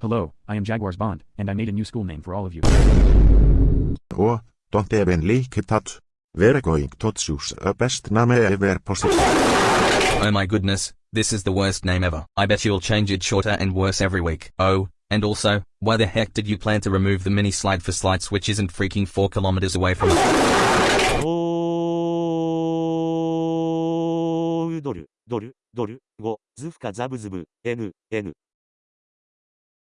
Hello, I am Jaguars Bond, and I made a new school name for all of you. Oh, don't even er like that. We're going to choose a best name ever possible. Oh my goodness, this is the worst name ever. I bet you'll change it shorter and worse every week. Oh, and also, why the heck did you plan to remove the mini slide for slides which isn't freaking 4 kilometers away from us?